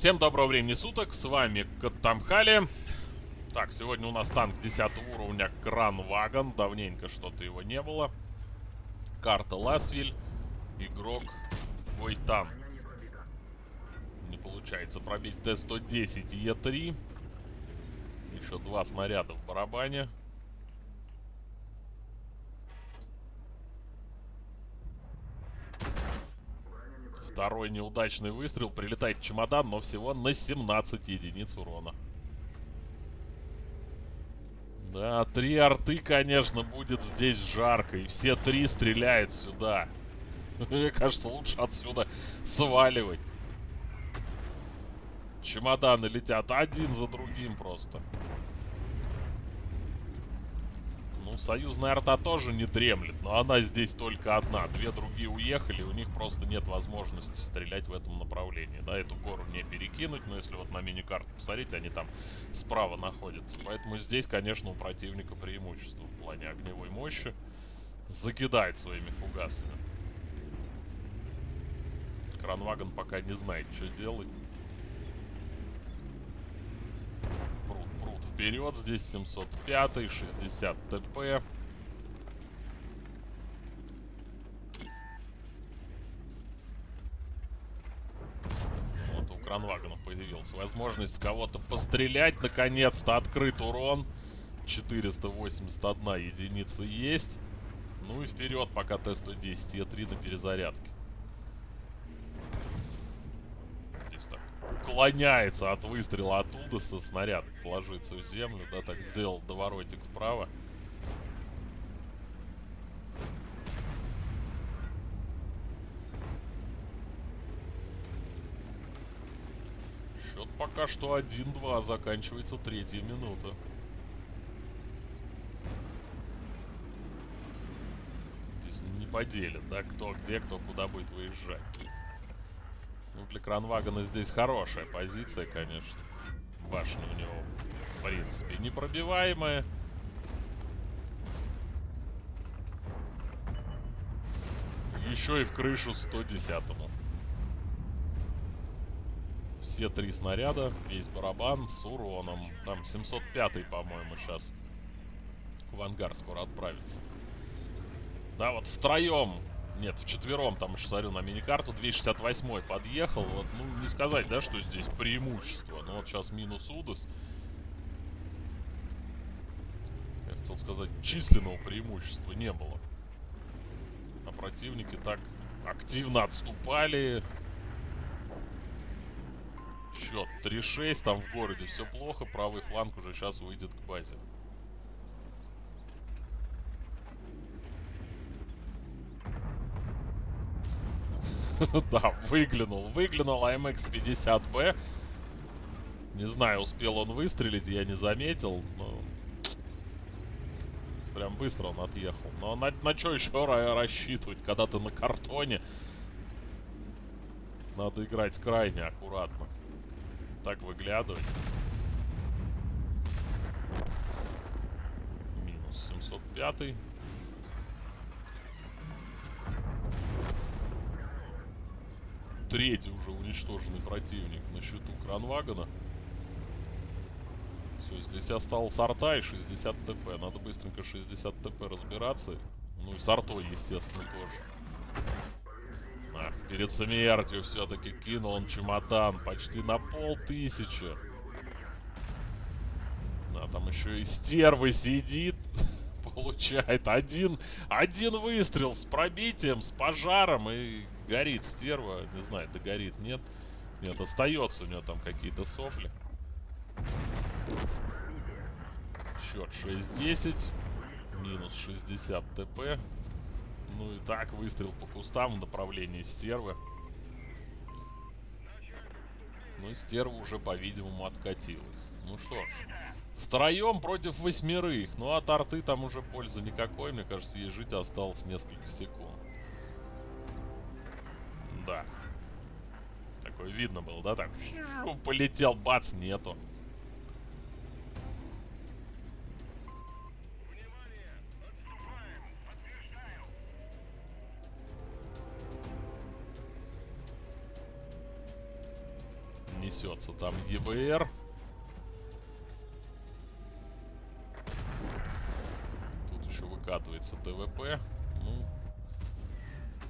Всем доброго времени суток, с вами Катамхали. Так, сегодня у нас танк 10 уровня Кранвагон. Давненько что-то его не было. Карта Ласвиль. Игрок Войтан. Не получается пробить Т-110 Е3. Еще два снаряда в барабане. Второй неудачный выстрел. Прилетает чемодан, но всего на 17 единиц урона. Да, три арты, конечно, будет здесь жарко. И все три стреляют сюда. Мне кажется, лучше отсюда сваливать. Чемоданы летят один за другим просто. Ну, союзная арта тоже не дремлет, но она здесь только одна. Две другие уехали, у них просто нет возможности стрелять в этом направлении. Да, эту гору не перекинуть, но если вот на мини-карту посмотреть, они там справа находятся. Поэтому здесь, конечно, у противника преимущество в плане огневой мощи. Закидает своими фугасами. Кранвагон пока не знает, что делать. Вперед. Здесь 705, 60 ТП. Вот у Кранвагена появилась возможность кого-то пострелять. Наконец-то открыт урон. 481 единица есть. Ну и вперед, пока Т-110 Е3 на перезарядке. Уклоняется от выстрела оттуда со снаряд ложится в землю, да, так сделал доворотик вправо. Счет пока что 1-2, заканчивается третья минута. Не поделят, да, кто где, кто куда будет выезжать. Ну, для Кранвагана здесь хорошая позиция, конечно. Башня у него, в принципе, непробиваемая. Еще и в крышу 110-му. Все три снаряда, весь барабан с уроном. Там 705-й, по-моему, сейчас в ангар скоро отправится. Да, вот втроем нет, в четвером там еще смотрю на миникарту. 268 подъехал. Вот, ну, не сказать, да, что здесь преимущество. Но вот сейчас минус Удас. Я хотел сказать, численного преимущества не было. А противники так активно отступали. Счет 3-6. Там в городе все плохо. Правый фланг уже сейчас выйдет к базе. да, выглянул. Выглянул АМХ-50Б. Не знаю, успел он выстрелить, я не заметил, но... Прям быстро он отъехал. Но на, на что еще рассчитывать, когда ты на картоне? Надо играть крайне аккуратно. Так выглядывать. Минус 705. Третий уже уничтоженный противник на счету Кранвагона. Все, здесь осталось арта и 60 ТП. Надо быстренько 60 ТП разбираться. Ну и с артой, естественно, тоже. А, перед смертью все-таки кинул он чемодан. Почти на полтысячи. А там еще и стервы сидит. Получает один, один выстрел с пробитием, с пожаром и горит стерва. Не знаю, догорит, нет. Нет, остается у нее там какие-то сопли. Счет 6-10. Минус 60 ТП. Ну и так, выстрел по кустам в направлении стервы. Ну, стерва уже, по-видимому, откатилась. Ну что ж. Втроем против восьмерых. Ну, от арты там уже пользы никакой. Мне кажется, ей жить осталось несколько секунд. Да. Такое видно было, да? Так, полетел, бац, нету. Не несется там ЕБР. Тут еще выкатывается ТВП. Ну,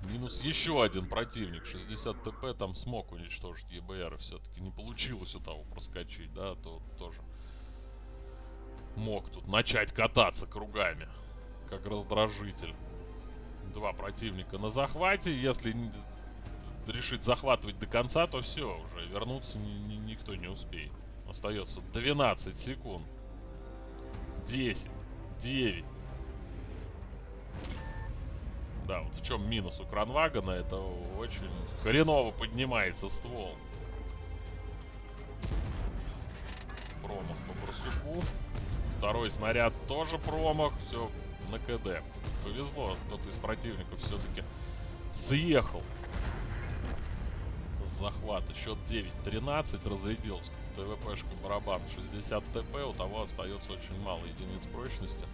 минус еще один противник. 60 ТП там смог уничтожить ЕБР. Все-таки не получилось у того проскочить, да, то тоже мог тут начать кататься кругами, как раздражитель. Два противника на захвате. Если решить захватывать до конца, то все, уже вернуться ни ни никто не успеет. Остается 12 секунд. 10, 9. Да, вот в чем минус у Кранвагана, это очень хреново поднимается ствол. Промах по барсуку. Второй снаряд тоже промах. Все на КД. Повезло, кто-то из противников все-таки съехал. С захвата. Счет 9-13. Разрядился. ТВПшка барабан 60 ТП. У того остается очень мало единиц прочности.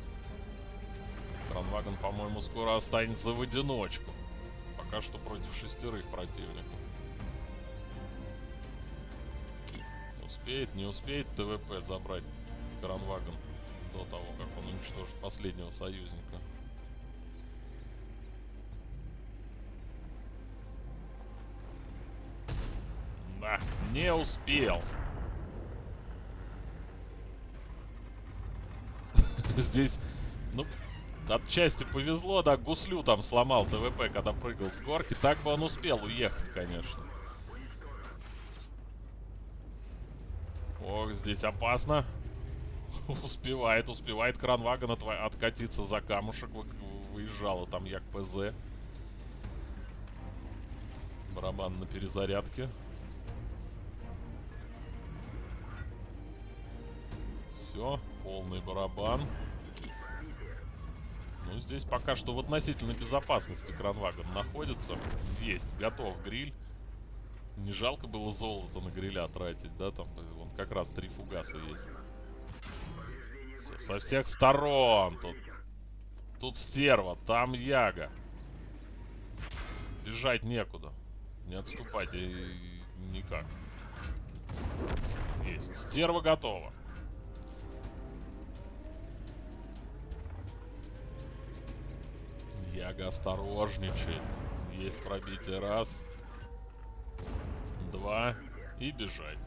Кранваген, по-моему, скоро останется в одиночку. Пока что против шестерых противников. Успеет, не успеет ТВП забрать Кранваген до того, как он уничтожит последнего союзника. Да, не успел. Здесь, ну, отчасти повезло, да, гуслю там сломал ТВП, когда прыгал с горки. Так бы он успел уехать, конечно. Ох, здесь опасно. успевает, успевает кранвагон от, откатиться за камушек. Вы, выезжала там як ПЗ. Барабан на перезарядке. Все, полный барабан. Ну, здесь пока что в относительной безопасности кранвагон находится. Есть, готов гриль. Не жалко было золото на гриля тратить, да? Там вон как раз три фугаса есть. Со всех сторон. Тут, тут стерва, там яга. Бежать некуда. Не отступать и, никак. Есть. Стерва готова. Яга осторожничает. Есть пробитие. Раз. Два. И бежать.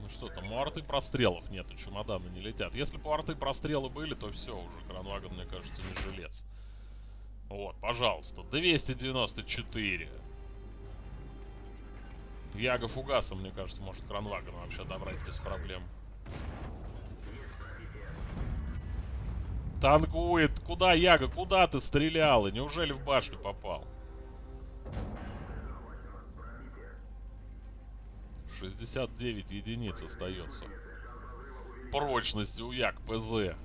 Ну что там, у арты прострелов нету, чемоданы не летят. Если бы у арты прострелы были, то все, уже Кранваген, мне кажется, не жилец. Вот, пожалуйста, 294. Яга Фугаса, мне кажется, может Кранваген вообще добрать без проблем. Танкует. Куда, Яга? Куда ты стрелял? И неужели в башню попал? 69 единиц остается. Прочности у Як ПЗ.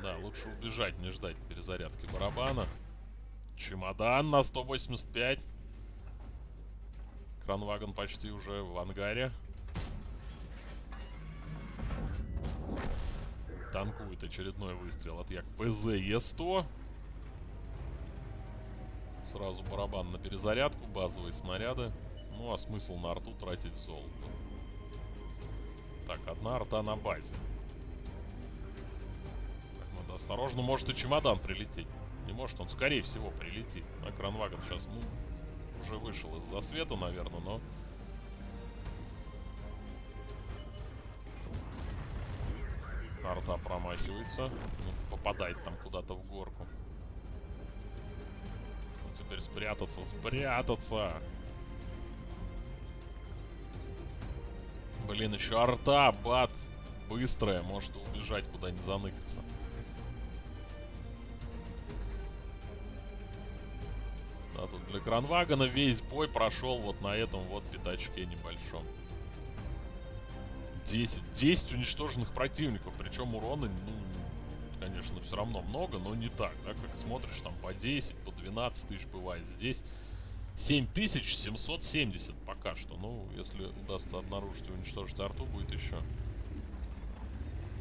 Да, лучше убежать, не ждать перезарядки барабана. Чемодан на 185. Кранваген почти уже в ангаре. Танкует очередной выстрел от Як ПЗ Е100. Сразу барабан на перезарядку, базовые снаряды. Ну а смысл на арту тратить золото. Так, одна арта на базе. Так, надо осторожно, может и чемодан прилететь. Не может, он скорее всего прилетит. А кранваген сейчас, ну, уже вышел из засвета, наверное, но... Арта промахивается. Ну, попадает там куда-то в горку теперь спрятаться, спрятаться. Блин, еще арта, бат. Быстрая, может убежать куда не заныкаться. Да, тут для Кранвагана весь бой прошел вот на этом вот пятачке небольшом. 10. 10 уничтоженных противников. Причем урона, ну, конечно, все равно много, но не так, да, как смотришь, там по 10, по 12 тысяч бывает. Здесь 7770 пока что. Ну, если удастся обнаружить и уничтожить арту, будет еще.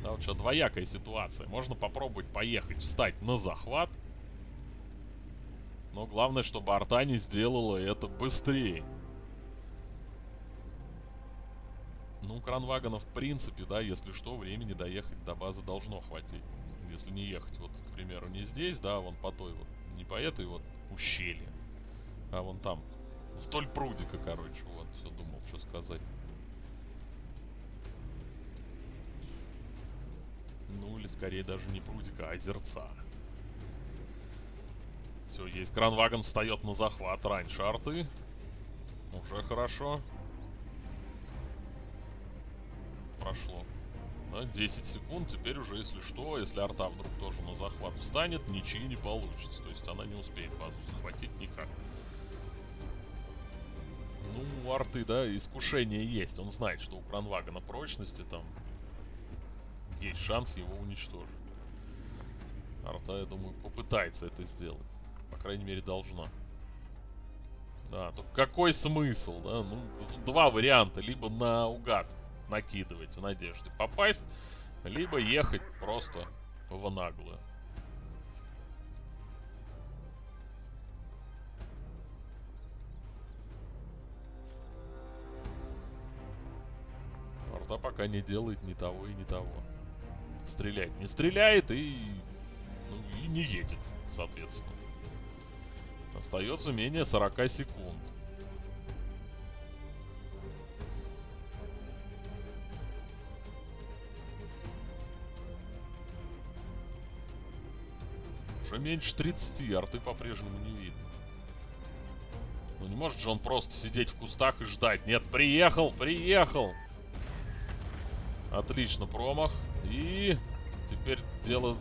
Да, вот сейчас двоякая ситуация. Можно попробовать поехать, встать на захват. Но главное, чтобы арта не сделала это быстрее. Ну, кранвагона, в принципе, да, если что, времени доехать до базы должно хватить. Если не ехать, вот, к примеру, не здесь, да, вон по той вот, не по этой вот ущелье, а вон там, вдоль прудика, короче, вот, все думал, что сказать. Ну, или скорее даже не прудика, а озерца. Все, есть. Кранвагон встает на захват раньше арты. Уже хорошо. Прошло. Да, 10 секунд. Теперь уже, если что, если арта вдруг тоже на захват встанет, ничьи не получится. То есть она не успеет базу захватить никак. Ну, у арты, да, искушение есть. Он знает, что у Кранвагона прочности там есть шанс его уничтожить. Арта, я думаю, попытается это сделать. По крайней мере, должна. Да, только какой смысл, да? Ну, два варианта. Либо наугад накидывать в надежде попасть, либо ехать просто в наглую. Арта пока не делает ни того и ни того. Стрелять не стреляет и, ну, и не едет, соответственно. Остается менее 40 секунд. Уже меньше 30, арты по-прежнему не видно. Ну не может же он просто сидеть в кустах и ждать. Нет, приехал, приехал. Отлично, промах. И теперь дело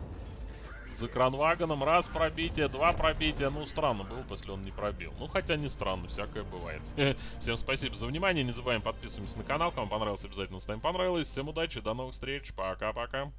за кранвагоном. Раз пробитие, два пробития. Ну, странно было, если он не пробил. Ну, хотя не странно, всякое бывает. Всем спасибо за внимание. Не забываем подписываться на канал. Кому понравилось, обязательно ставим понравилось. Всем удачи, до новых встреч. Пока-пока.